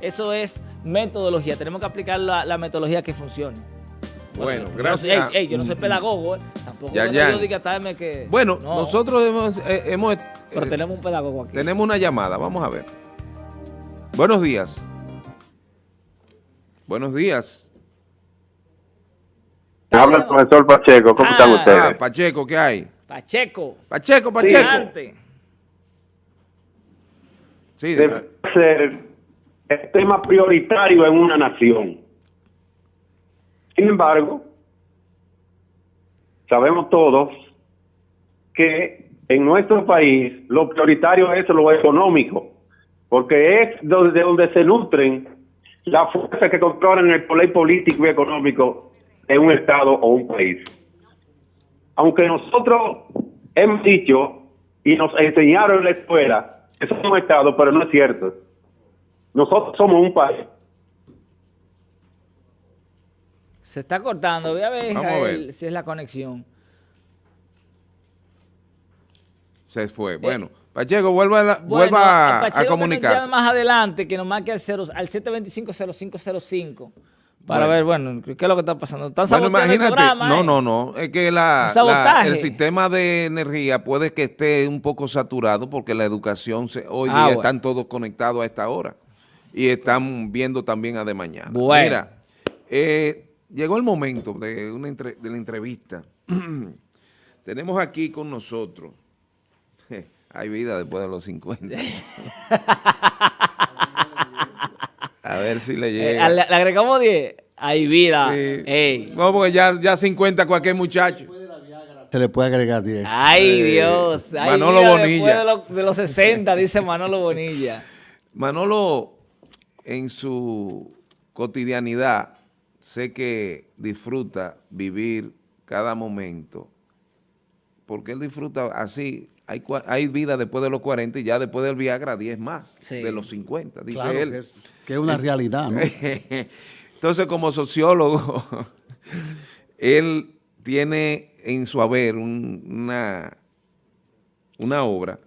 Eso es metodología. Tenemos que aplicar la, metodología que funcione. Bueno, gracias. yo no soy pedagogo, ¿eh? tampoco ya, ya. diga que... Bueno, nosotros hemos... Eh, hemos Pero tenemos un pedagogo aquí. Tenemos una llamada, vamos a ver. Buenos días. Buenos días. Habla el profesor Pacheco, ¿cómo están ah. ustedes? Ah, Pacheco, ¿qué hay? Pacheco. Pacheco, Pacheco. Sí, Debe ser el tema prioritario en una nación. Sin embargo, sabemos todos que en nuestro país lo prioritario es lo económico, porque es de donde se nutren las fuerzas que controlan el poder político y económico de un Estado o un país. Aunque nosotros hemos dicho y nos enseñaron en la escuela que somos Estado, pero no es cierto. Nosotros somos un país. Se está cortando. Voy a ver, si es la conexión. Se fue. Bueno, Pacheco, vuelva, a, vuelva a comunicarse. más adelante que nos marque al, 0, al 725-0505 para ver, bueno, ¿qué es lo que está pasando? ¿Están bueno, imagínate, programa, no, no, no, es que la, el sistema de energía puede que esté un poco saturado porque la educación, se, hoy ah, día están todos conectados a esta hora y están viendo también a de mañana. Mira, eh, llegó el momento de, una de la entrevista. Tenemos aquí con nosotros, hay vida después de los 50. A ver si le eh, llega. le, agregamos 10. Hay vida. Sí. No, porque ya, ya 50 cualquier muchacho. Se le puede agregar 10. Ay, Dios. Manolo Bonilla. De, de, los 60, dice Manolo Bonilla. Manolo, en su cotidianidad, sé que disfruta vivir cada momento. Porque él disfruta así, hay, hay vida después de los 40 y ya después del Viagra 10 más, de los 50, dice él. Que es, una realidad, ¿no? Entonces, como sociólogo, él tiene en su haber una, una obra,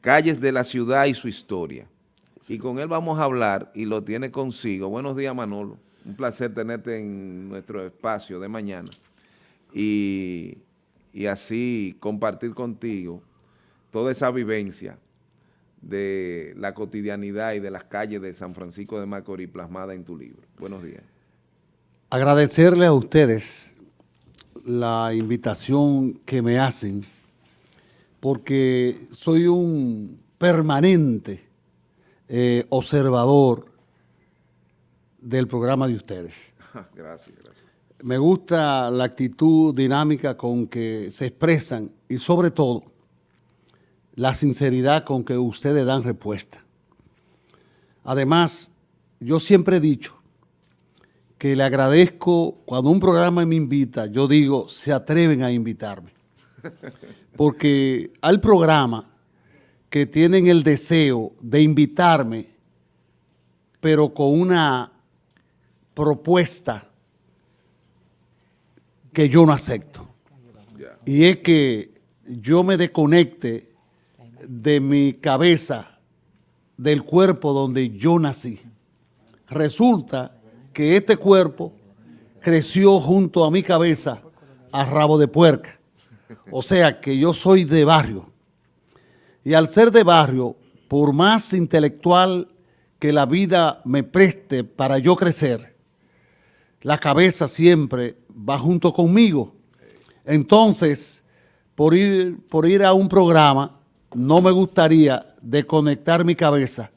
Calles de la Ciudad y su Historia. Y con él vamos a hablar y lo tiene consigo. Buenos días, Manolo. Un placer tenerte en nuestro espacio de mañana. Y y así compartir contigo toda esa vivencia de la cotidianidad y de las calles de San Francisco de Macorís plasmada en tu libro. Buenos días. Agradecerle a ustedes la invitación que me hacen porque soy un permanente eh, observador del programa de ustedes. gracias, gracias me gusta la actitud dinámica con que se expresan y sobre todo la sinceridad con que ustedes dan respuesta. Además, yo siempre he dicho que le agradezco cuando un programa me invita, yo digo, se atreven a invitarme. Porque hay programas que tienen el deseo de invitarme, pero con una propuesta que yo no acepto. Y es que yo me desconecte de mi cabeza, del cuerpo donde yo nací. Resulta que este cuerpo creció junto a mi cabeza a rabo de puerca. O sea que yo soy de barrio. Y al ser de barrio, por más intelectual que la vida me preste para yo crecer, la cabeza siempre va junto conmigo. Entonces, por ir, por ir a un programa, no me gustaría desconectar mi cabeza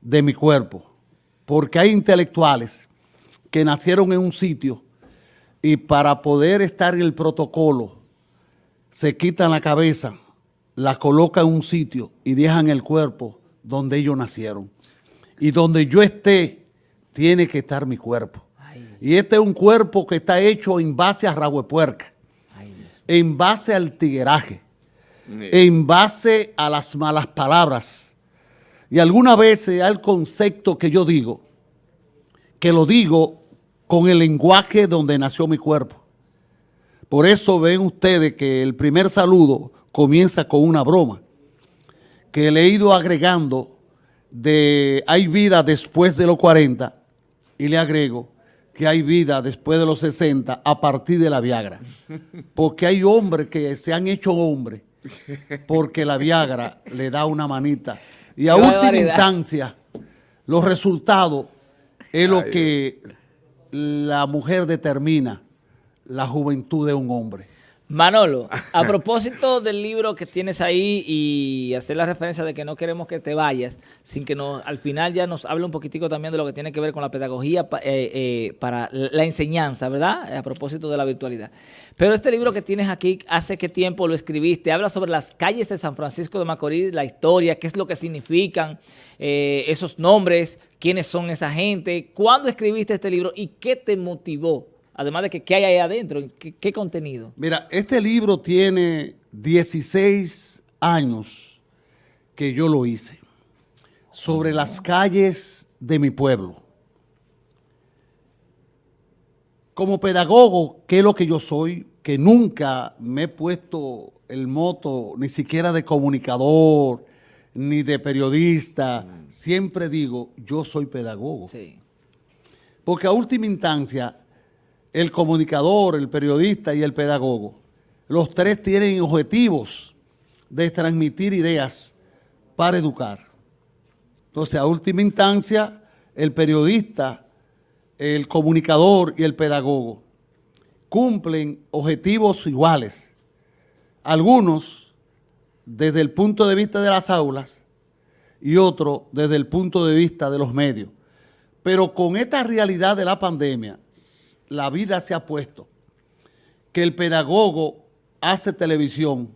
de mi cuerpo, porque hay intelectuales que nacieron en un sitio y para poder estar en el protocolo se quitan la cabeza, la colocan en un sitio y dejan el cuerpo donde ellos nacieron. Y donde yo esté, tiene que estar mi cuerpo. Y este es un cuerpo que está hecho en base a rabo puerca, en base al tigueraje, en base a las malas palabras. Y algunas veces hay concepto que yo digo, que lo digo con el lenguaje donde nació mi cuerpo. Por eso ven ustedes que el primer saludo comienza con una broma, que le he ido agregando de hay vida después de los 40 y le agrego que hay vida después de los 60 a partir de la Viagra. Porque hay hombres que se han hecho hombres porque la Viagra le da una manita. Y a última instancia, los resultados es lo que la mujer determina la juventud de un hombre. Manolo, a propósito del libro que tienes ahí y hacer la referencia de que no queremos que te vayas, sin que nos, al final ya nos hable un poquitico también de lo que tiene que ver con la pedagogía eh, eh, para la enseñanza, ¿verdad? A propósito de la virtualidad. Pero este libro que tienes aquí, ¿hace qué tiempo lo escribiste? Habla sobre las calles de San Francisco de Macorís, la historia, qué es lo que significan eh, esos nombres, quiénes son esa gente, cuándo escribiste este libro y qué te motivó Además de que qué hay ahí adentro, qué, contenido. Mira, este libro tiene 16 años que yo lo hice sobre las calles de mi pueblo. Como pedagogo, ¿qué es lo que yo soy? Que nunca me he puesto el moto ni siquiera de comunicador, ni de periodista. Siempre digo, yo soy pedagogo. Sí. Porque a última instancia, el comunicador, el periodista y el pedagogo. Los tres tienen objetivos de transmitir ideas para educar. Entonces, a última instancia, el periodista, el comunicador y el pedagogo cumplen objetivos iguales. Algunos desde el punto de vista de las aulas y otros desde el punto de vista de los medios. Pero con esta realidad de la pandemia, la vida se ha puesto que el pedagogo hace televisión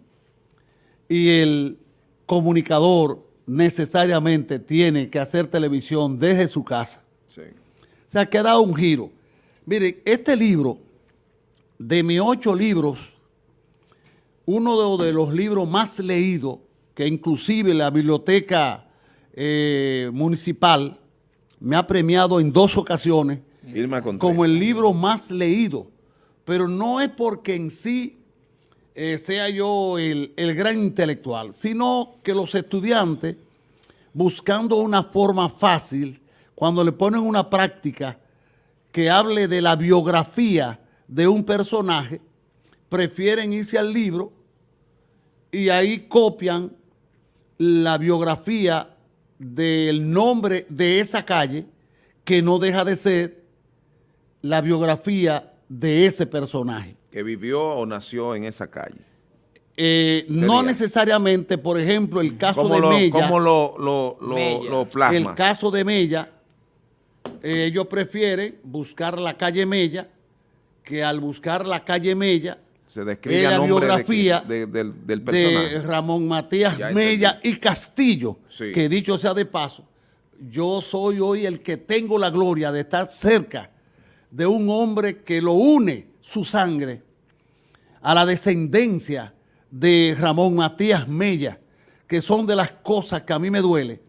y el comunicador necesariamente tiene que hacer televisión desde su casa. Sí. O sea, que ha dado un giro. Mire, este libro, de mis ocho libros, uno de, los libros más leídos, que inclusive la biblioteca eh, municipal me ha premiado en dos ocasiones, como el libro más leído, pero no es porque en sí eh, sea yo el, el gran intelectual, sino que los estudiantes, buscando una forma fácil, cuando le ponen una práctica que hable de la biografía de un personaje, prefieren irse al libro y ahí copian la biografía del nombre de esa calle, que no deja de ser la biografía de ese personaje. ¿Que vivió o nació en esa calle? Eh, no necesariamente, por ejemplo, el caso de Mella. ¿Cómo lo, lo, lo, El caso de Mella, eh, ellos prefieren buscar la calle Mella, que al buscar la calle Mella, se describe la biografía de, del, personaje. de Ramón Matías Mella y Castillo, que dicho sea de paso, yo soy hoy el que tengo la gloria de estar cerca de un hombre que lo une su sangre a la descendencia de Ramón Matías Mella, que son de las cosas que a mí me duele,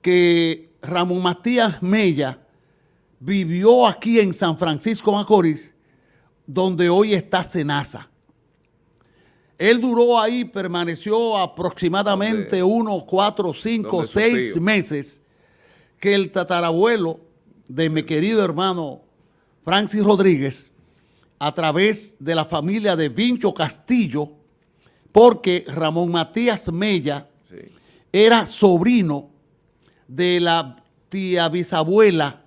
que Ramón Matías Mella vivió aquí en San Francisco Macorís, donde hoy está Senasa. Él duró ahí, permaneció aproximadamente unos cuatro, cinco, seis meses, que el tatarabuelo de mi querido hermano Francis Rodríguez a través de la familia de Vincho Castillo, porque Ramón Matías Mella era sobrino de la tía bisabuela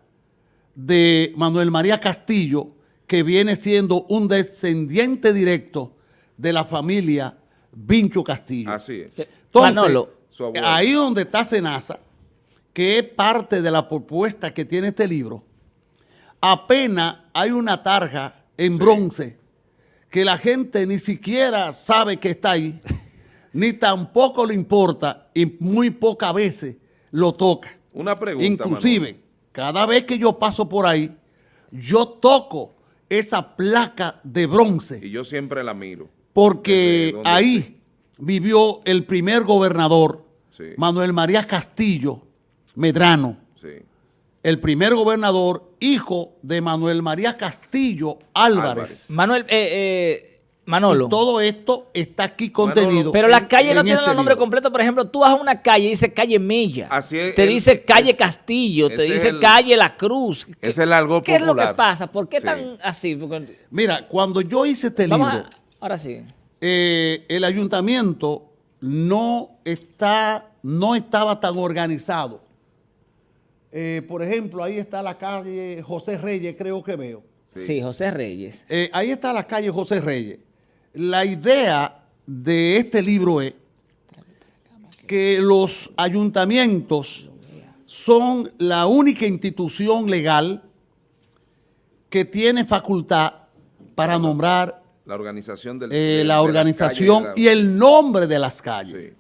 de Manuel María Castillo, que viene siendo un descendiente directo de la familia Vincho Castillo. Así es. Entonces, ahí donde está Senasa, que es parte de la propuesta que tiene este libro, apenas hay una tarja en bronce que la gente ni siquiera sabe que está ahí, ni tampoco le importa y muy pocas veces lo toca. Una pregunta, Inclusive, cada vez que yo paso por ahí, yo toco esa placa de bronce. Y yo siempre la miro. Porque ahí vivió el primer gobernador, Manuel María Castillo Medrano. Sí el primer gobernador, hijo de Manuel María Castillo Álvarez. Manuel, eh, eh, Manolo. Y todo esto está aquí contenido. Pero las calles no en tienen este los nombres libro. completos. Por ejemplo, tú vas a una calle y dice calle Mella. Así es, Te el- dice calle es- Castillo. Te dice el- calle La Cruz. ¿Qué- es el algo ¿Qué es lo que popular. pasa? ¿Por qué Sí. tan así? Porque- Mira, cuando yo hice este Vamos libro, a- ahora sí. eh, el ayuntamiento no, está, no estaba tan organizado. Eh, por ejemplo, ahí está la calle José Reyes, creo que veo. Sí, José Reyes. Eh, ahí está la calle José Reyes. La idea de este libro es que los ayuntamientos son la única institución legal que tiene facultad para nombrar La organización del, eh, de- de la las organización calles y el nombre de las calles. Sí,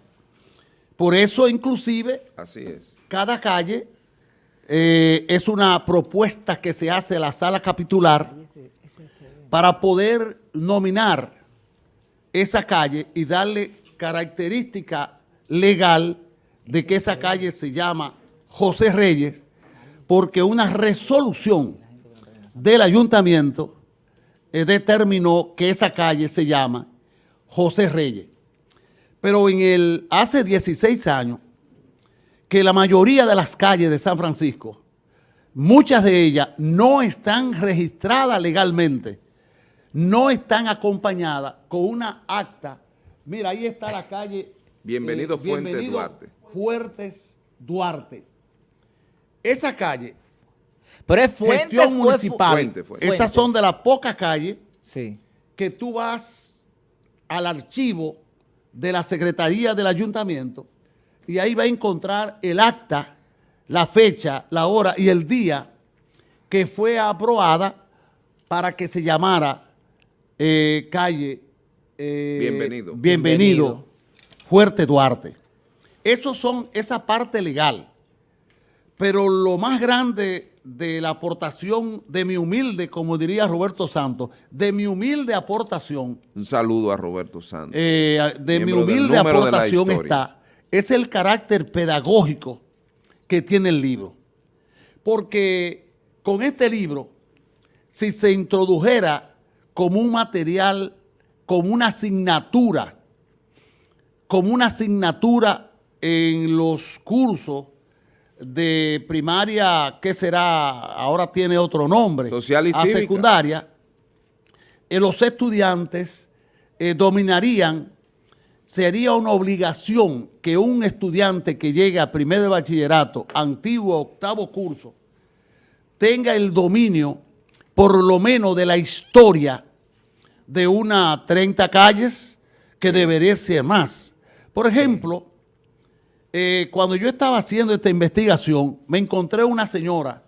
Por eso, inclusive, así es. cada calle eh, es una propuesta que se hace a la sala capitular para poder nominar esa calle y darle característica legal de que esa calle se llama José Reyes, porque una resolución del ayuntamiento eh, determinó que esa calle se llama José Reyes. Pero en el hace 16 años, que la mayoría de las calles de San Francisco, muchas de ellas no están registradas legalmente, no están acompañadas con una acta. Mira, ahí está la calle. eh, Bienvenido Fuentes Duarte. Fuertes Duarte. Esa calle, Pero es Fuentes gestión o es Fu- municipal, Fuente, Fuente. esas son de las pocas calles Sí. que tú vas al archivo de la Secretaría del Ayuntamiento y ahí va a encontrar el acta, la fecha, la hora y el día que fue aprobada para que se llamara eh, calle eh, Bienvenido. Bienvenido, Bienvenido. Fuerte Duarte. Esos son esa parte legal. Pero lo más grande de la aportación de mi humilde, como diría Roberto Santos, de mi humilde aportación, Un saludo a Roberto Santos. eh, de mi humilde de aportación está, es el carácter pedagógico que tiene el libro. Porque con este libro, si se introdujera como un material, como una asignatura, como una asignatura en los cursos de primaria, ¿qué será? Ahora tiene otro nombre. Social y a cívica. secundaria, eh, los estudiantes eh, dominarían, sería una obligación que un estudiante que llegue a primer de bachillerato, antiguo octavo curso, tenga el dominio por lo menos de la historia de una 30 calles que debería ser más. Por ejemplo, eh, cuando yo estaba haciendo esta investigación, me encontré una señora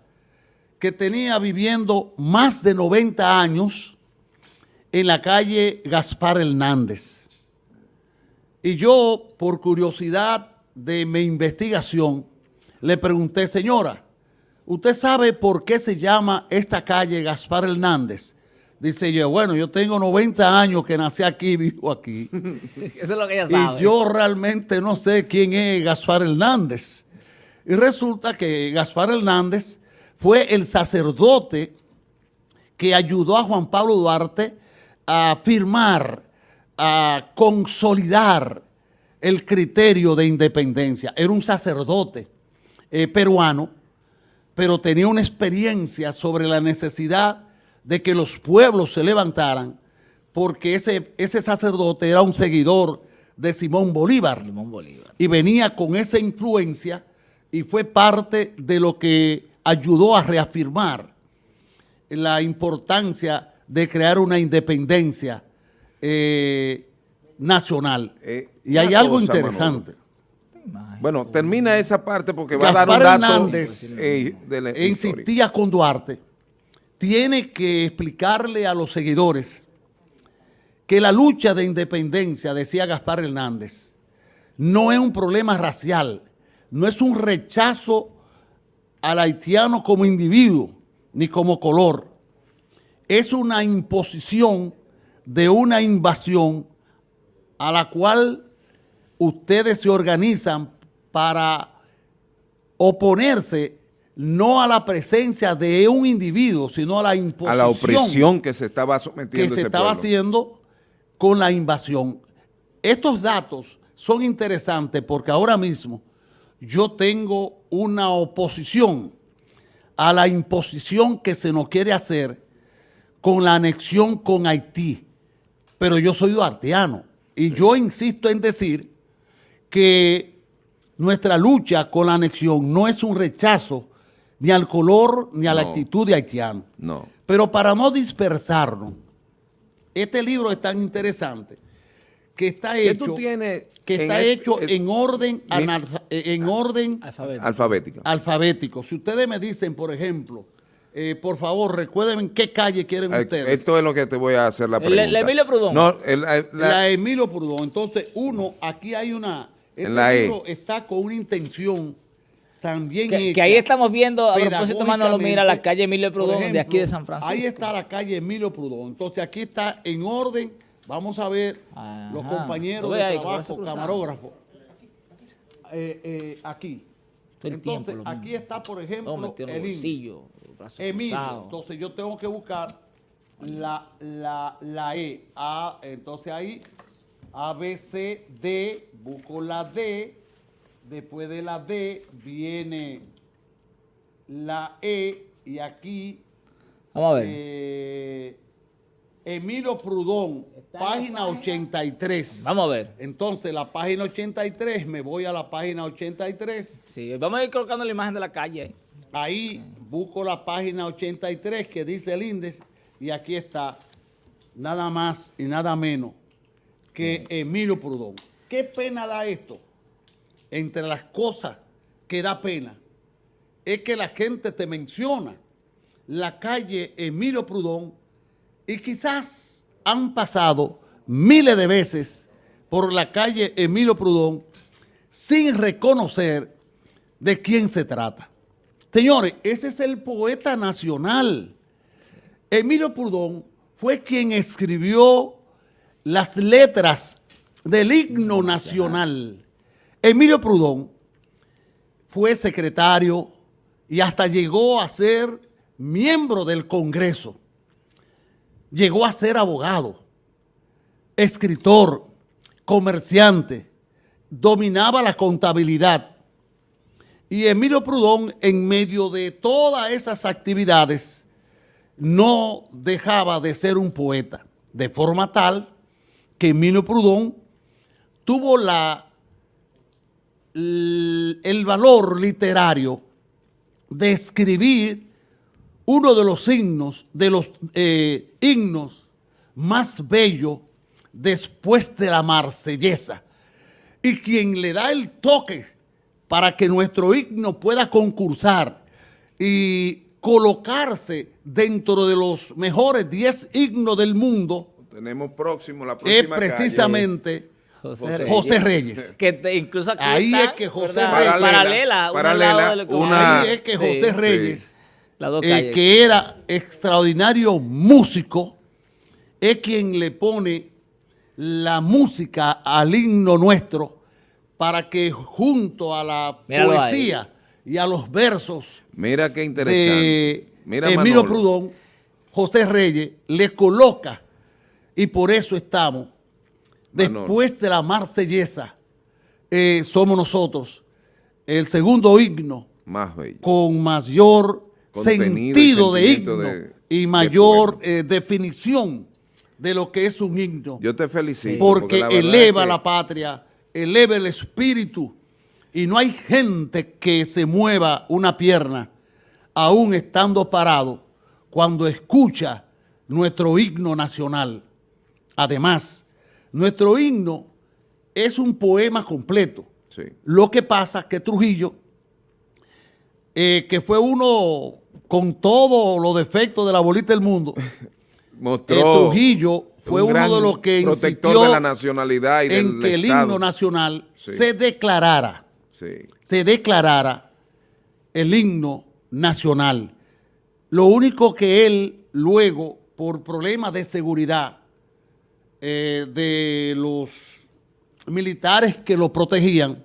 que tenía viviendo más de 90 años en la calle Gaspar Hernández. Y yo, por curiosidad de mi investigación, le pregunté, señora, ¿usted sabe por qué se llama esta calle Gaspar Hernández? Dice yo, bueno, yo tengo 90 años que nací aquí y vivo aquí. Eso es lo que ella sabe. Y yo realmente no sé quién es Gaspar Hernández. Y resulta que Gaspar Hernández fue el sacerdote que ayudó a Juan Pablo Duarte a firmar, a consolidar el criterio de independencia. Era un sacerdote eh, peruano, pero tenía una experiencia sobre la necesidad de que los pueblos se levantaran, porque ese, ese sacerdote era un seguidor de Simón Bolívar Simón Bolívar. y venía con esa influencia y fue parte de lo que ayudó a reafirmar la importancia de crear una independencia eh, nacional. Eh, y hay algo cosa, interesante. Bueno, termina esa parte porque va a dar un Gaspar dato Hernández eh, de la historia. insistía con Duarte, tiene que explicarle a los seguidores que la lucha de independencia, decía Gaspar Hernández, no es un problema racial, no es un rechazo al haitiano como individuo ni como color, es una imposición de una invasión a la cual ustedes se organizan para oponerse no a la presencia de un individuo, sino a la imposición a la opresión que se estaba que sometiendo se ese estaba pueblo. haciendo con la invasión. Estos datos son interesantes porque ahora mismo yo tengo una oposición a la imposición que se nos quiere hacer con la anexión con Haití. Pero yo soy duarteano y yo insisto en decir que nuestra lucha con la anexión no es un rechazo ni al color ni a la actitud de haitiano. No. Pero para no dispersarnos, este libro es tan interesante que está ¿Qué hecho, que está este- hecho en orden, Mi- analfa- en orden Alfabeto. Alfabética. alfabético. Si ustedes me dicen, por ejemplo, eh, por favor, recuerden en qué calle quieren Eh, ustedes. Esto es lo que te voy a hacer la pregunta. el Emilio Prudón. No, el- el- la, la- Emilio Prudón. Entonces, uno, aquí hay una... Este En la E. libro está con una intención también Que, hecha que ahí estamos viendo, a propósito, Manolo, mira la calle Emilio Prudón, de aquí de San Francisco. Ahí está la calle Emilio Prudón. Entonces, aquí está en orden. Vamos a ver Ajá. los compañeros Lo de ahí, trabajo, parece cruzado. camarógrafo. Eh, eh, aquí. Tiempo Entonces, lo aquí mismo. está, por ejemplo, el bolsillo, brazo Emilio. cruzado. Entonces yo tengo que buscar la, la, la E. A, entonces ahí, A, B, C, D, busco la D. Después de la D viene la E y aquí Vamos a ver. eh, Emilio Prudón, página 83. Vamos a ver. Entonces la página 83, me voy a la página 83. Sí, vamos a ir colocando la imagen de la calle ahí. Busco la página 83 que dice el índice y aquí está nada más y nada menos que Emilio Prudón. ¿Qué pena da esto? Entre las cosas que da pena es que la gente te menciona la calle Emilio Prudón y quizás han pasado miles de veces por la calle Emilio Prudón sin reconocer de quién se trata. Señores, ese es el poeta nacional. Emilio Prudón fue quien escribió las letras del himno nacional. Emilio Prudón fue secretario y hasta llegó a ser miembro del Congreso. Llegó a ser abogado, escritor, comerciante, dominaba la contabilidad. Y Emilio Prudón, en medio de todas esas actividades, no dejaba de ser un poeta, de forma tal que Emilio Prudón tuvo el valor literario de escribir uno de los himnos, de los eh, himnos más bellos después de la marsellesa. Y quien le da el toque para que nuestro himno pueda concursar y colocarse dentro de los mejores 10 himnos del mundo tenemos próximo la es próxima calle. precisamente José Reyes. José Reyes. Que te- incluso aquí Ahí está, es que José ¿verdad? Reyes- paralela, una- Ahí es que Sí, José Reyes, eh, calles. que era extraordinario músico, es quien le pone la música al himno nuestro para que junto a la Míralo ahí. poesía y a los versos Mira qué interesante. de Mira Emilio Manolo. Prudón, José Reyes le coloca y por eso estamos, Manolo. después de la marsellesa, eh, somos nosotros el segundo himno Más bello. con mayor Contenido sentido de himno de- y mayor eh, definición de lo que es un himno Yo te felicito. porque, la eleva es que- la patria, eleva el espíritu y no hay gente que se mueva una pierna aún estando parado cuando escucha nuestro himno nacional. Además, nuestro himno es un poema completo. Sí. Lo que pasa que Trujillo, eh, que fue uno con todos los defectos de la bolita del mundo, Mostró eh, Trujillo fue un uno de los que insistió de la nacionalidad y en del que el himno nacional Sí. se declarara, Sí. se declarara el himno nacional. Lo único que él luego, por problemas de seguridad eh, de los militares que lo protegían,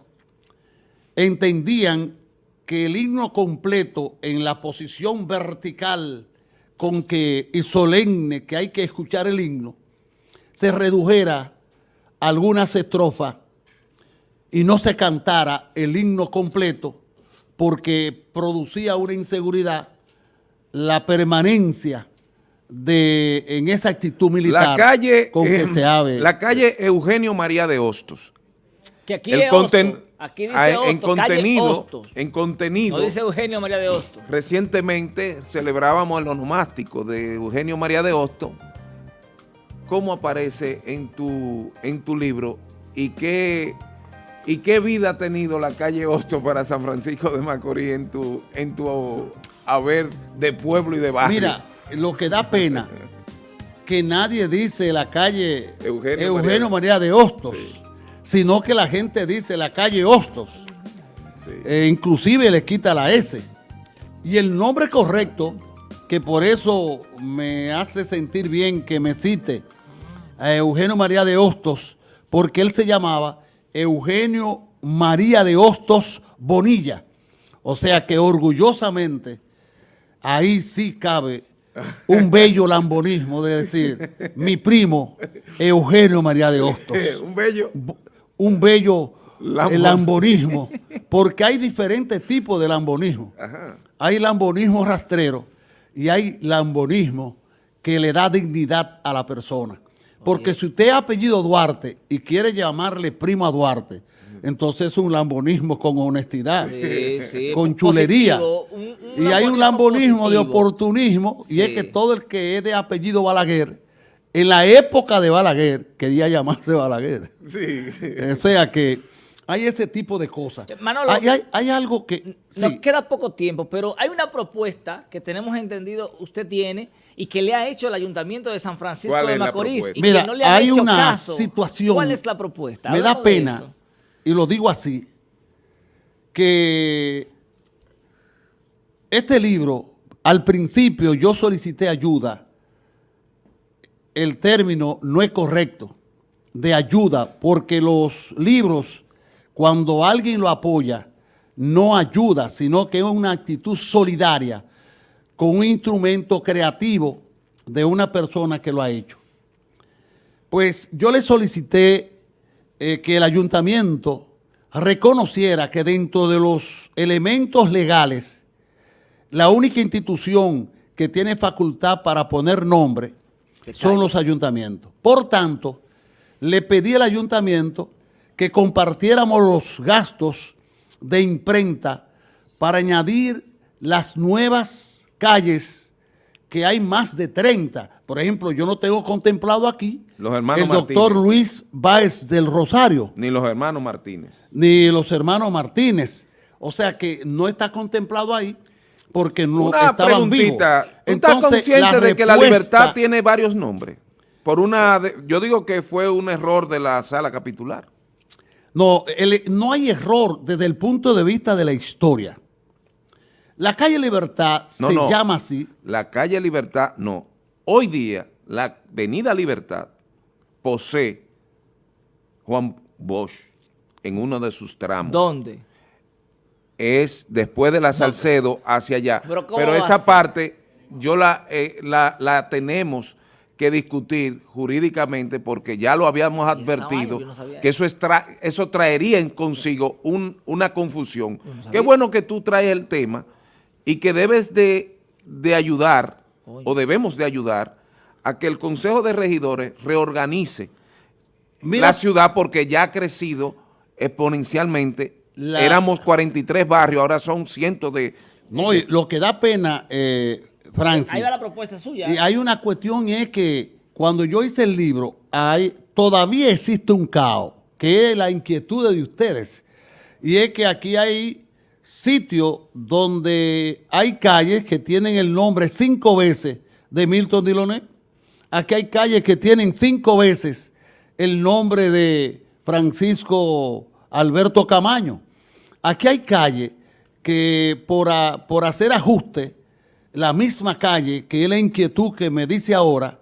entendían que el himno completo en la posición vertical con que y solemne que hay que escuchar el himno, se redujera algunas estrofas y no se cantara el himno completo porque producía una inseguridad la permanencia de en esa actitud militar La calle, con que eh, se ave. la calle Eugenio María de Hostos. Que aquí El es conten- Hostos. Aquí dice ah, en Hostos, calle contenido, Hostos. en contenido, No dice Eugenio María de Hostos. recientemente celebrábamos el onomástico de Eugenio María de Hostos. ¿Cómo aparece en tu, en tu libro y qué, y qué vida ha tenido la calle Hostos para San Francisco de Macorís en tu, en tu haber de pueblo y de barrio? Mira, lo que da pena que nadie dice la calle Eugenio Eugenio, María- María de Hostos, Sí. Sino que la gente dice la calle Hostos. Sí. Eh, inclusive le quita la S. Y el nombre correcto, que por eso me hace sentir bien que me cite a Eugenio María de Hostos, porque él se llamaba Eugenio María de Hostos Bonilla. O sea que orgullosamente ahí sí cabe un bello lambonismo de decir, mi primo Eugenio María de Hostos Un bello. Un bello eh, lambonismo, porque hay diferentes tipos de lambonismo. Ajá. Hay lambonismo rastrero y hay lambonismo que le da dignidad a la persona. Porque si usted es apellido Duarte y quiere llamarle primo a Duarte, entonces es un lambonismo con honestidad, Sí, sí, con positivo, chulería. un- un y hay un lambonismo de oportunismo y es que todo el que es de apellido Balaguer, en la época de Balaguer, quería llamarse Balaguer. Sí. O sea que hay ese tipo de cosas. Manolo, hay, hay- hay algo que... Nos sí, queda poco tiempo, pero hay una propuesta que tenemos entendido usted tiene y que le ha hecho el Ayuntamiento de San Francisco ¿Cuál de Macorís y Mira, que no le han hay hecho una caso. situación... ¿Cuál es la propuesta? Me da Hablamos pena, y lo digo así, que este libro, al principio yo solicité ayuda, el término no es correcto, de ayuda, porque los libros, cuando alguien lo apoya, no ayuda, sino que es una actitud solidaria con un instrumento creativo de una persona que lo ha hecho. Pues yo le solicité eh, que el ayuntamiento reconociera que dentro de los elementos legales, la única institución que tiene facultad para poner nombre son los ayuntamientos. Por tanto, le pedí al ayuntamiento que compartiéramos los gastos de imprenta para añadir las nuevas calles que hay más de 30. Por ejemplo, yo no tengo contemplado aquí Los hermanos el doctor Martínez. Luis Báez del Rosario, Ni los hermanos Martínez. ni los hermanos Martínez. O sea que no está contemplado ahí porque no Una estaban vivos. preguntita. ¿Tú estás consciente de que la libertad tiene varios nombres? Por una, de- yo digo que fue un error de la sala capitular. No, el- no hay error desde el punto de vista de la historia. La calle Libertad No, se no. llama así. La calle Libertad, no. Hoy día, la avenida Libertad posee Juan Bosch en uno de sus tramos. ¿Dónde? Es después de la Salcedo hacia allá. Pero Pero, ¿cómo va a esa parte yo la, eh, la, la tenemos que discutir jurídicamente porque ya lo habíamos vaina advertido no que eso, es tra- eso traería en consigo un- una confusión. no. Qué bueno que tú traes el tema y que debes de, de ayudar Oye. o debemos de ayudar a que el Consejo de Regidores reorganice Mira, la ciudad porque ya ha crecido exponencialmente. La- Éramos 43 barrios, ahora son cientos de... no, y lo que da pena, eh, Francis, Ahí va la propuesta suya. y hay una cuestión y es que cuando yo hice el libro, hay, todavía existe un caos, que es la inquietud de ustedes. Y es que aquí hay sitios donde hay calles que tienen el nombre cinco veces de Milton Diloné. Aquí hay calles que tienen cinco veces el nombre de Francisco Alberto Camaño. Aquí hay calles que por, a- por hacer ajuste, la misma calle, que es la inquietud que me dice ahora,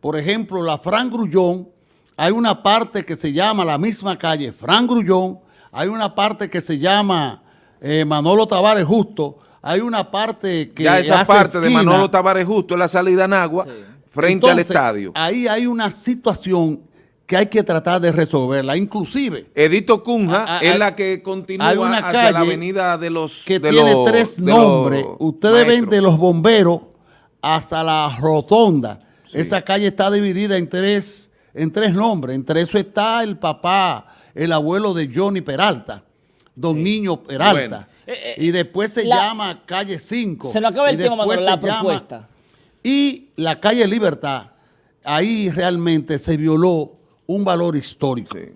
por ejemplo, la Fran Grullón, hay una parte que se llama la misma calle Fran Grullón, hay una parte que se llama eh, Manolo Tavares Justo, hay una parte que ya esa hace parte de. Manolo Tavares Justo, en la salida en agua, frente al estadio. Ahí hay una situación que hay que tratar de resolverla. Inclusive, Edito Cunha Ah, ah, es la que continúa hay una hacia la avenida de los que de tiene los- tres nombres. Ustedes ven de los bomberos hasta la rotonda. Esa calle está dividida en tres, en tres nombres. Entre eso está el papá, el abuelo de Johnny Peralta, don Niño Peralta. Bueno. Eh, eh, y después se la- llama calle 5. Se nos acaba el y tiempo, Manolo, la llama- propuesta. y la calle Libertad, ahí realmente se violó un valor histórico. Sí.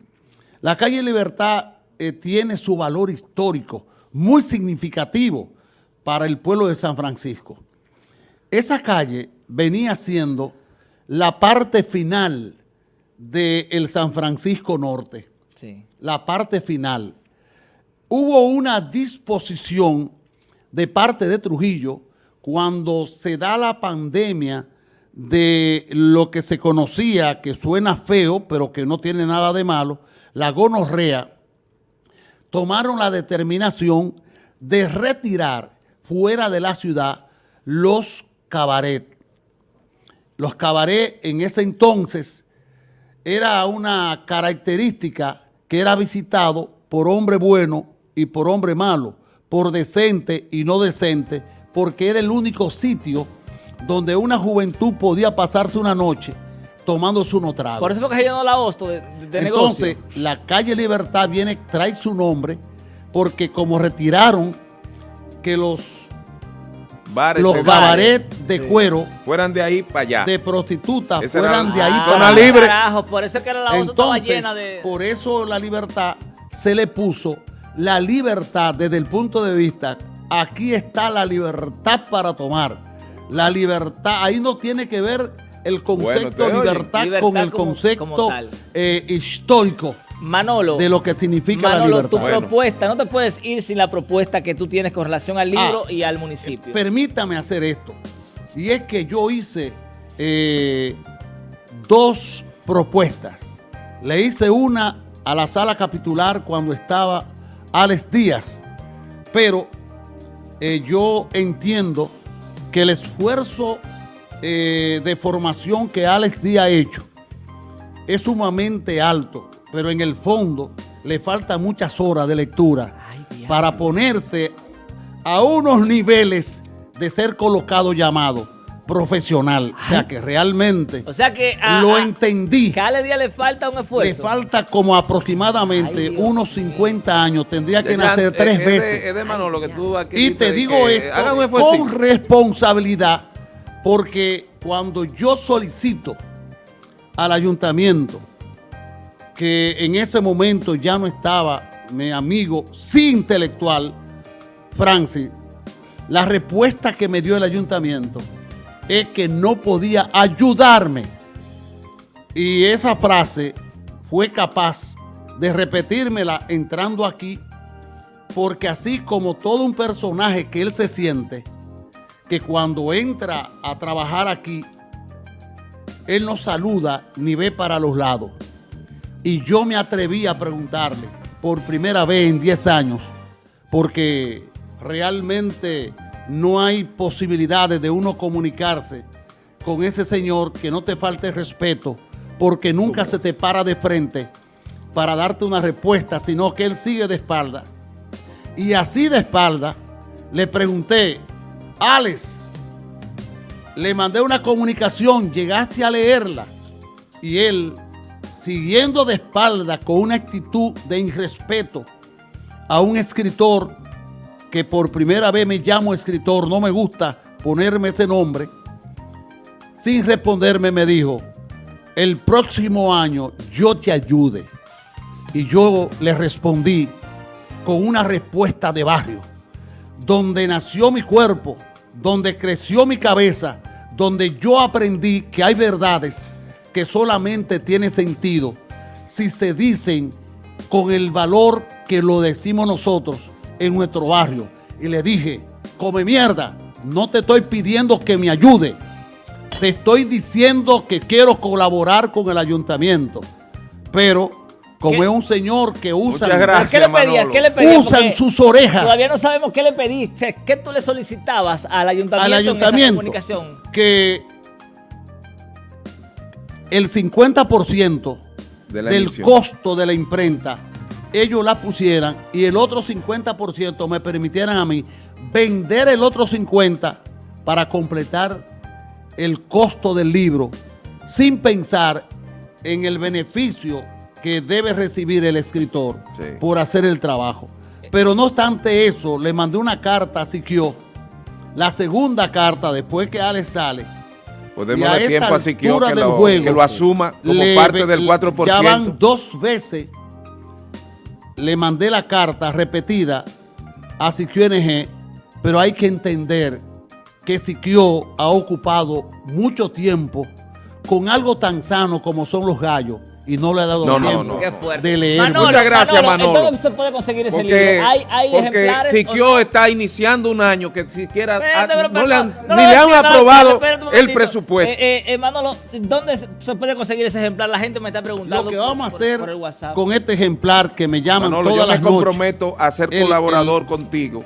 La calle Libertad eh, tiene su valor histórico muy significativo para el pueblo de San Francisco. Esa calle venía siendo la parte final del San Francisco Norte, Sí. la parte final. Hubo una disposición de parte de Trujillo cuando se da la pandemia de lo que se conocía, que suena feo, pero que no tiene nada de malo, la gonorrea, tomaron la determinación de retirar fuera de la ciudad los cabaret. Los cabaret en ese entonces era una característica que era visitado por hombre bueno y por hombre malo, por decente y no decente, porque era el único sitio donde una juventud podía pasarse una noche tomándose unos tragos. Por eso fue que se llenó la hosto de, de negocio. Entonces, la calle Libertad viene, trae su nombre, porque como retiraron que los, Bares, los cabaret de cuero fueran de ahí para allá. de prostitutas fueran era- de ahí Ah, para allá. libre. Carajo, por eso es que la hosto estaba Entonces, llena de... por eso la libertad se le puso la libertad desde el punto de vista, aquí está la libertad para tomar. La libertad, ahí no tiene que ver el concepto oye. libertad, Libertad con el como- concepto como eh, histórico Manolo, de lo que significa la tu libertad. Bueno. propuesta, no te puedes ir sin la propuesta que tú tienes con relación al libro Ah, y al municipio. Permítame hacer esto. Y es que yo hice eh, dos propuestas. Le hice una a la sala capitular cuando estaba Alex Díaz, pero eh, yo entiendo que el esfuerzo eh, de formación que Alex Díaz ha hecho es sumamente alto, pero en el fondo le faltan muchas horas de lectura Ay, para ponerse a unos niveles de ser colocado llamado profesional. O sea que realmente o sea que a, lo entendí. cada día le falta un Le esfuerzo. falta como aproximadamente Ay, unos mío. 50 años. Tendría que nacer tres es de- veces. Es de Manolo que tú aquí Y te digo que esto con responsabilidad, porque cuando yo solicito al ayuntamiento, que en ese momento ya no estaba mi amigo, sí intelectual, Francis, la respuesta que me dio el ayuntamiento es que no podía ayudarme. Y esa frase fue capaz de repetírmela entrando aquí porque así como todo un personaje que él se siente, que cuando entra a trabajar aquí, él no saluda ni ve para los lados. Y yo me atreví a preguntarle por primera vez en 10 años, porque realmente no hay posibilidades de uno comunicarse con ese señor que no te falte respeto, porque nunca se te para de frente para darte una respuesta, sino que él sigue de espalda. Y así de espalda le pregunté, Alex, le mandé una comunicación, llegaste a leerla. Y él, siguiendo de espalda con una actitud de irrespeto a un escritor que por primera vez me llamo escritor, no me gusta ponerme ese nombre, sin responderme me dijo, el próximo año yo te ayude. Y yo le respondí con una respuesta de barrio, donde nació mi cuerpo, donde creció mi cabeza, donde yo aprendí que hay verdades que solamente tienen sentido si se dicen con el valor que lo decimos nosotros en nuestro barrio. Y le dije, come mierda, no te estoy pidiendo que me ayude, te estoy diciendo que quiero colaborar con el ayuntamiento, pero como ¿Qué? es un señor que usa Muchas gracias. ¿Qué le pedías? Manolo. ¿Qué le pedías? usan Porque sus orejas Todavía no sabemos qué le pediste. ¿Qué tú le solicitabas al ayuntamiento, al en esa ayuntamiento comunicación? que el 50% De la del emisión. costo de la imprenta, ellos la pusieran y el otro 50% me permitieran a mí vender el otro 50% para completar el costo del libro sin pensar en el beneficio que debe recibir el escritor Sí. por hacer el trabajo. Pero no obstante eso, le mandé una carta a Siquio, la segunda carta después que Alex sale, Podemos y a darle esta tiempo a Siquio altura que del lo, juego, que lo asuma como le- parte del le- 4%. Ya van dos veces, le mandé la carta repetida a Siquio NG, pero hay que entender que Siquio ha ocupado mucho tiempo con algo tan sano como son los gallos y no le ha dado No, no, tiempo no, Qué no. fuerte. de leer. Manolo, Muchas gracias, Manolo. ¿Dónde se puede conseguir ese Porque, libro? ¿Hay, hay porque Siquio está iniciando un año que siquiera Espérate, pero, no pero, le han- no, ni le han aprobado el presupuesto. Eh, eh, eh, Manolo, ¿dónde se puede conseguir ese ejemplar? La gente me está preguntando. Lo que por- vamos a por- hacer por el WhatsApp. con este ejemplar que me llaman Manolo, todas yo me las noches. comprometo a ser El- colaborador contigo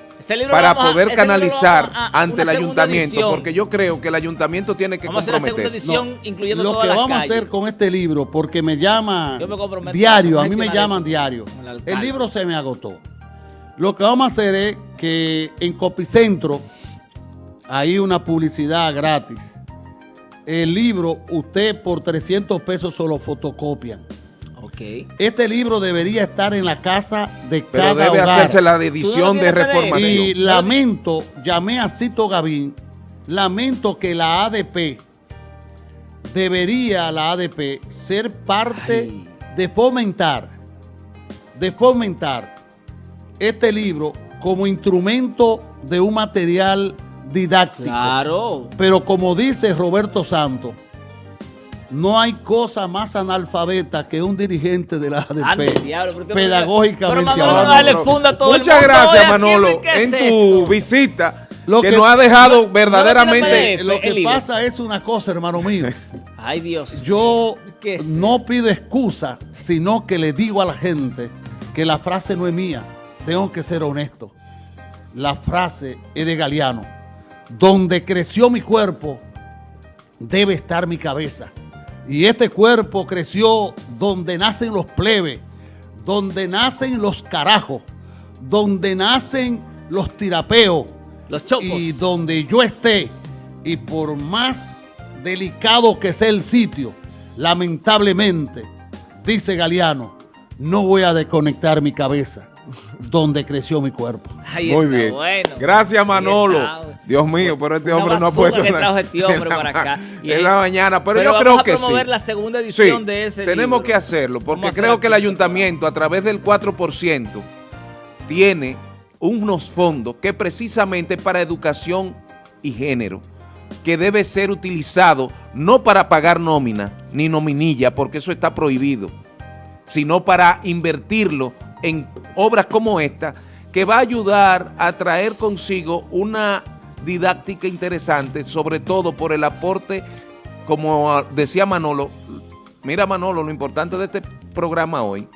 para a- poder canalizar vamos a- a ante el ayuntamiento, edición. porque yo creo que el ayuntamiento tiene que Vamos a hacer la segunda comprometerse. edición, incluyendo lo todas que las vamos a hacer con este libro, porque me llaman Yo me comprometo diario, a mí me llaman eso diario. El libro se me agotó. Lo que vamos a hacer es que en Copicentro hay una publicidad gratis. El libro, usted por 300 pesos solo fotocopian. Este libro debería estar en la casa de Pero cada debe hogar. hacerse la ¿Tú no edición de reformación. Y lamento, llamé a Cito Gavín, lamento que la ADP, debería la ADP ser parte Ay. de fomentar, de fomentar este libro como instrumento de un material didáctico. Claro. Pero como dice Roberto Santos, no hay cosa más analfabeta que un dirigente de la ADP. Ande, diablo, me- pedagógicamente Pero Manolo, funda todo Muchas mundo. gracias, Oye, ¿aquí Manolo, en tu esto? visita, Lo que, que- nos ha dejado no verdaderamente... Lo que pasa es una cosa, hermano mío. Ay, Dios. Yo ¿Qué es no esto? pido excusa, sino que le digo a la gente que la frase no es mía. Tengo que ser honesto. La frase es de Galeano. Donde creció mi cuerpo, debe estar mi cabeza. Y este cuerpo creció donde nacen los plebes, donde nacen los carajos, donde nacen los tirapeos, Los chopos. y donde yo esté, y por más delicado que sea el sitio, lamentablemente, dice Galeano, no voy a desconectar mi cabeza donde creció mi cuerpo. Ahí Muy está, bien. bueno. Gracias, Ahí Manolo. Dios mío, pero este hombre no ha puesto que trajo este hombre para acá. Y en la mañana, pero, pero yo vamos creo a que sí. promover la segunda edición Sí, de ese Tenemos libro. que hacerlo, porque Vamos a creo que el ayuntamiento, a través del 4%, tiene unos fondos que precisamente para educación y género, que debe ser utilizado no para pagar nómina ni nominilla, porque eso está prohibido, sino para invertirlo en obras como esta, que va a ayudar a traer consigo una didáctica interesante, sobre todo por el aporte, como decía Manolo, mira Manolo, lo importante de este programa hoy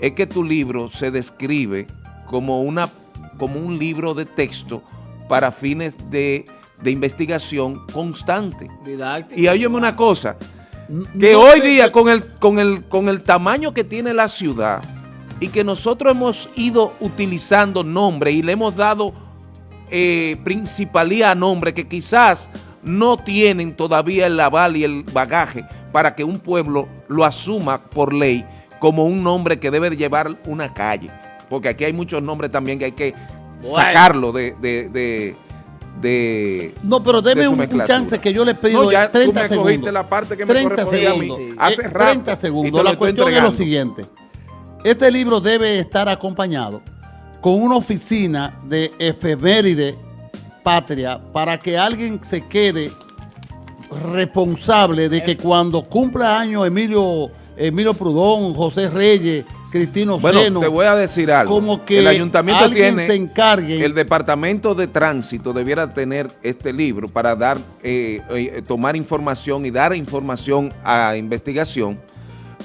es que tu libro se describe como, una, como un libro de texto para fines de, de investigación constante. Didáctico. Y óyeme una cosa, que No hoy día con el, con, el, con el tamaño que tiene la ciudad y que nosotros hemos ido utilizando nombres y le hemos dado eh, principalía a nombres que quizás no tienen todavía el aval y el bagaje para que un pueblo lo asuma por ley como un nombre que debe de llevar una calle. Porque aquí hay muchos nombres también que hay que Bueno. sacarlo de... de, de, de- No, pero de deme un, chance que yo le pido No, ya 30 tú me segundos. cogiste la parte que me 30 correspondía a mí segundos. hace Eh, rato. 30 y te segundos. La estoy cuestión es lo siguiente. Este libro debe estar acompañado con una oficina de efeméride patria para que alguien se quede responsable de que cuando cumpla años Emilio, Emilio Prudón, José Reyes, Cristino Bueno, Seno, te voy a decir algo. como que el ayuntamiento tiene, se encargue. el departamento de tránsito debiera tener este libro para dar, eh, eh, tomar información y dar información a investigación,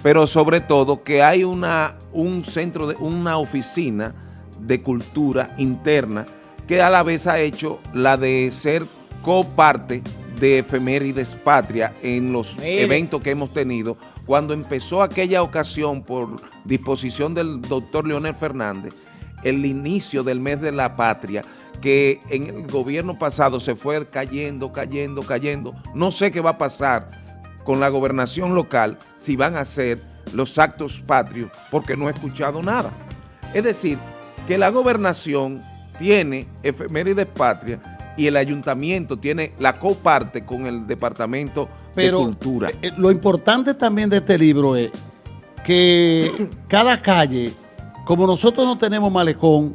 pero sobre todo que hay una, un centro, de, una oficina de cultura interna que a la vez ha hecho la de ser coparte de efemérides patria en los Mire. eventos que hemos tenido. Cuando empezó aquella ocasión por disposición del doctor Leonel Fernández, el inicio del mes de la patria, que en el gobierno pasado se fue cayendo, cayendo, cayendo. No sé qué va a pasar con la gobernación local si van a hacer los actos patrios, porque no he escuchado nada. Es decir, que la gobernación tiene efemérides patria y el ayuntamiento tiene la coparte con el departamento Pero de cultura. eh, eh, lo importante también de este libro es que cada calle, como nosotros no tenemos malecón,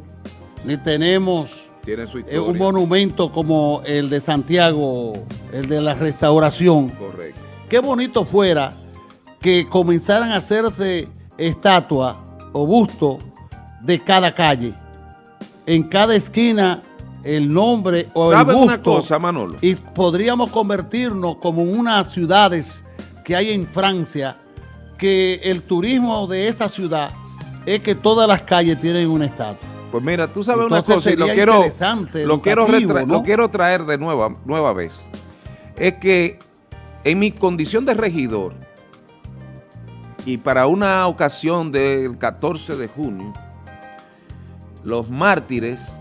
ni tenemos tiene su eh, historia. un monumento como el de Santiago, el de la restauración, Correcto. qué bonito fuera que comenzaran a hacerse estatuas o bustos de cada calle. En cada esquina el nombre o el ¿Saben busto. una cosa, Manolo? Y podríamos convertirnos como en unas ciudades que hay en Francia, que el turismo de esa ciudad es que todas las calles tienen una estatua. Pues mira, tú sabes una cosa y lo quiero, lo quiero traer de nueva, nueva vez. Es que en mi condición de regidor y para una ocasión del 14 de junio, los mártires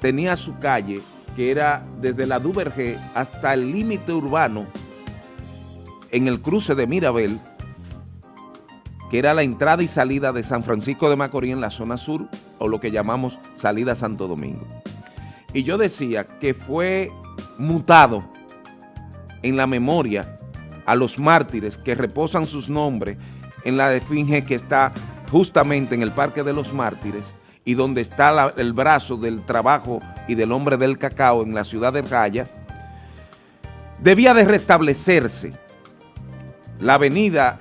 tenía su calle que era desde la Duvergé hasta el límite urbano en el cruce de Mirabel, que era la entrada y salida de San Francisco de Macorís en la zona sur, o lo que llamamos salida Santo Domingo. Y yo decía que fue mutado en la memoria a los mártires que reposan sus nombres en la esfinge que está justamente en el Parque de los Mártires y donde está el brazo del trabajo y del hombre del cacao en la ciudad de Raya, debía de restablecerse la avenida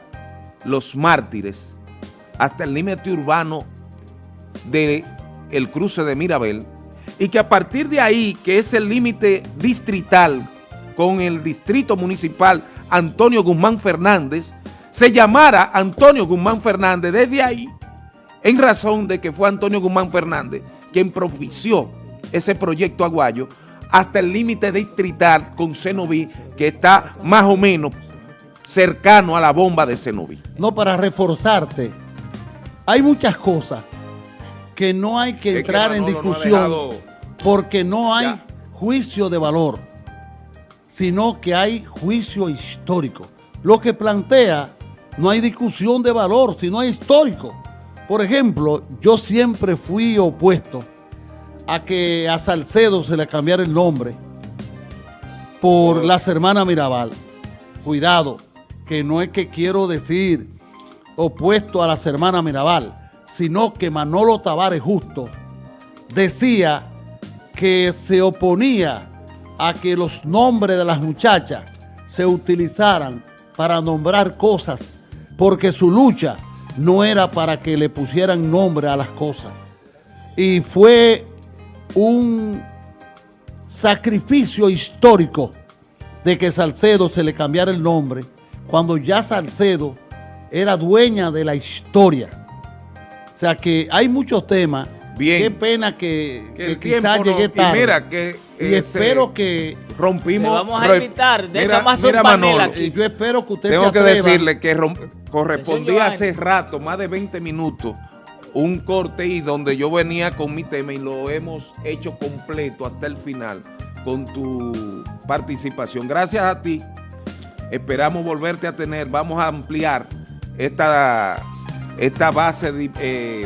Los Mártires hasta el límite urbano del el cruce de Mirabel y que a partir de ahí, que es el límite distrital con el distrito municipal Antonio Guzmán Fernández, se llamara Antonio Guzmán Fernández desde ahí, en razón de que fue Antonio Guzmán Fernández quien propició ese proyecto aguayo hasta el límite distrital con Cenoví, que está más o menos cercano a la bomba de Cenoví. No, para reforzarte, hay muchas cosas que no hay que Es entrar en Manolo discusión porque no hay Ya. juicio de valor, sino que hay juicio histórico. Lo que plantea, no hay discusión de valor, sino hay histórico. Por ejemplo, yo siempre fui opuesto a que a Salcedo se le cambiara el nombre por las hermanas Mirabal. Cuidado, que no es que quiero decir opuesto a las hermanas Mirabal, sino que Manolo Tavares Justo decía que se oponía a que los nombres de las muchachas se utilizaran para nombrar cosas, porque su lucha no era para que le pusieran nombre a las cosas. Y fue un sacrificio histórico de que Salcedo se le cambiara el nombre cuando ya Salcedo era dueña de la historia. O sea que hay muchos temas. Bien. Qué pena que, Que que el quizás llegué y tarde. mira que, Y eh, espero que rompimos. Te vamos a invitar, de mira, eso más mira, Manolo, aquí. y yo espero que usted Tengo se que decirle que correspondía hace rato, más de 20 minutos, un corte y donde yo venía con mi tema y lo hemos hecho completo hasta el final con tu participación. Gracias a ti. Esperamos volverte a tener. Vamos a ampliar esta, esta base de, eh,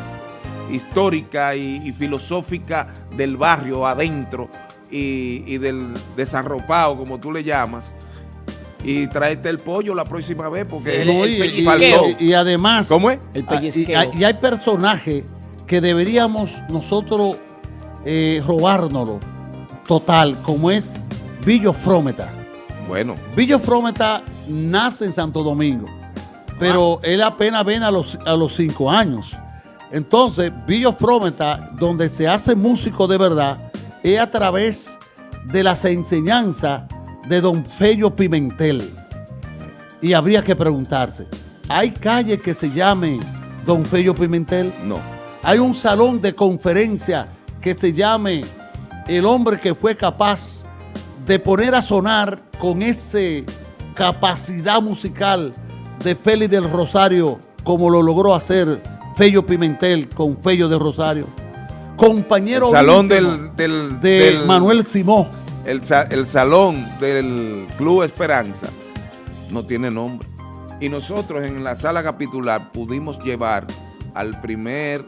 histórica y, y filosófica del barrio adentro y, y del desarropado, como tú le llamas. Y tráete el pollo la próxima vez porque Sí, No, el y- además, ¿Cómo es? El ah, pellizqueo. hay- y hay personajes que deberíamos nosotros eh, robárnoslo total, como es Billo Frometa. Bueno, Billo Frometa nace en Santo Domingo, pero él apenas ven a los, a los cinco años. Entonces, Billo Frometa, donde se hace músico de verdad, es a través de las enseñanzas de Don Fello Pimentel. Y habría que preguntarse, ¿hay calle que se llame Don Fello Pimentel? no. Hay un salón de conferencia que se llame El hombre que fue capaz de poner a sonar con esa capacidad musical de Félix del Rosario, como lo logró hacer Fello Pimentel con Fello del Rosario. Compañero El salón del- del- de del- Manuel Simó. El, el salón del Club Esperanza no tiene nombre. Y nosotros en la sala capitular pudimos llevar al primer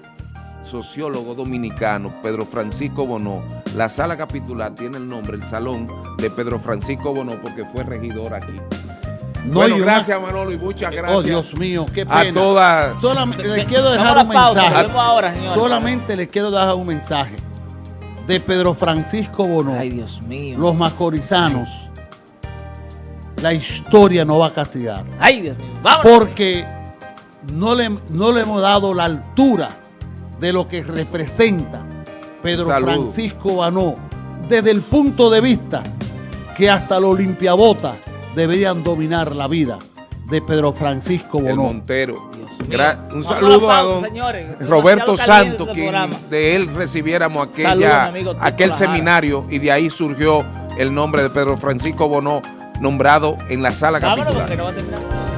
sociólogo dominicano, Pedro Francisco Bonó. La sala capitular tiene el nombre, el salón de Pedro Francisco Bonó, porque fue regidor aquí. No, bueno, una- gracias Manolo y muchas gracias Oh, Dios mío, qué pena. a todas. Solamente le Ve- quiero dejar un pausa, mensaje. ahora, señores. Solamente le quiero dejar un mensaje de Pedro Francisco Bono. Ay, Dios mío. Los macorizanos, la historia no va a castigar. Ay, Dios mío. Vámonos. Porque no le, no le hemos dado la altura de lo que representa Pedro Salud. Francisco Banó desde el punto de vista que hasta los limpiabotas deberían dominar la vida de Pedro Francisco El Bonó. Montero. Gra- un saludo a don señores. Roberto Santos, quien de él recibiéramos aquella, amigo aquel seminario y de ahí surgió el nombre de Pedro Francisco Bonó, nombrado en la sala Vámonos capitular.